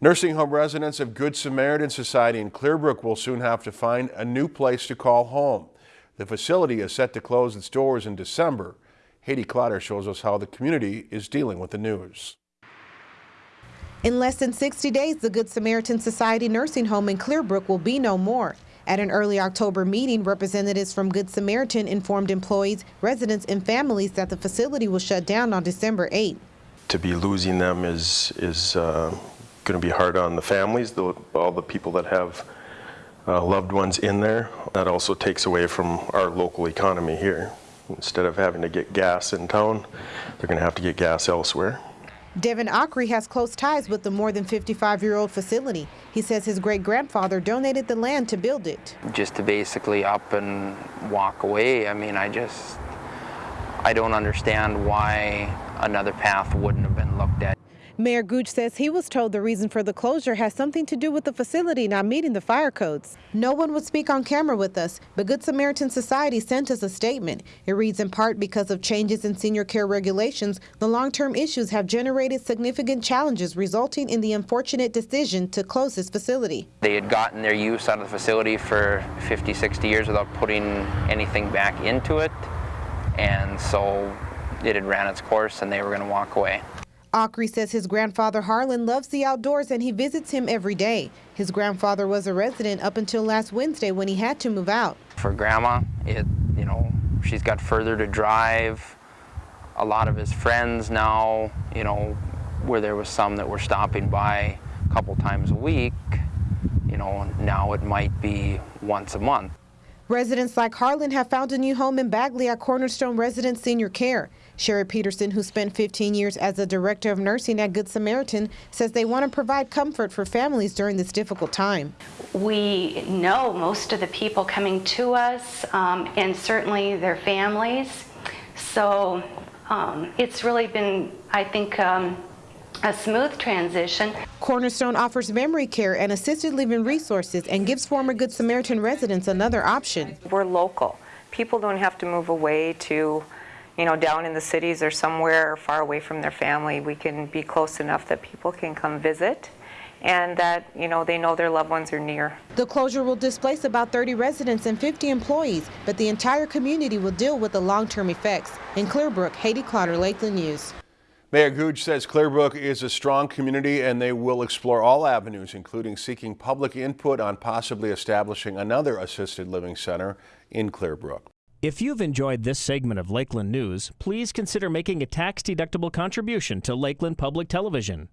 Nursing home residents of Good Samaritan Society in Clearbrook will soon have to find a new place to call home. The facility is set to close its doors in December. Haiti Clotter shows us how the community is dealing with the news. In less than 60 days, the Good Samaritan Society nursing home in Clearbrook will be no more. At an early October meeting, representatives from Good Samaritan informed employees, residents, and families that the facility will shut down on December 8. To be losing them is, is uh, going to be hard on the families, the, all the people that have uh, loved ones in there. That also takes away from our local economy here. Instead of having to get gas in town, they're going to have to get gas elsewhere. Devin Ockery has close ties with the more than 55-year-old facility. He says his great-grandfather donated the land to build it. Just to basically up and walk away, I mean, I just, I don't understand why another path wouldn't have been looked at. Mayor Gooch says he was told the reason for the closure has something to do with the facility not meeting the fire codes. No one would speak on camera with us, but Good Samaritan Society sent us a statement. It reads in part because of changes in senior care regulations, the long-term issues have generated significant challenges resulting in the unfortunate decision to close this facility. They had gotten their use out of the facility for 50, 60 years without putting anything back into it. And so it had ran its course and they were going to walk away. Ockery says his grandfather Harlan loves the outdoors and he visits him every day. His grandfather was a resident up until last Wednesday when he had to move out. For grandma, it, you know, she's got further to drive. A lot of his friends now, you know, where there was some that were stopping by a couple times a week, you know, now it might be once a month. Residents like Harlan have found a new home in Bagley at Cornerstone Resident Senior Care. Sherry Peterson, who spent 15 years as a director of nursing at Good Samaritan, says they want to provide comfort for families during this difficult time. We know most of the people coming to us um, and certainly their families. So um, it's really been, I think, um, a smooth transition. Cornerstone offers memory care and assisted living resources and gives former Good Samaritan residents another option. We're local. People don't have to move away to you know, down in the cities or somewhere far away from their family, we can be close enough that people can come visit and that, you know, they know their loved ones are near. The closure will displace about 30 residents and 50 employees, but the entire community will deal with the long-term effects. In Clearbrook, Haiti Clotter, Lakeland News. Mayor Gooch says Clearbrook is a strong community and they will explore all avenues, including seeking public input on possibly establishing another assisted living center in Clearbrook. If you've enjoyed this segment of Lakeland News, please consider making a tax-deductible contribution to Lakeland Public Television.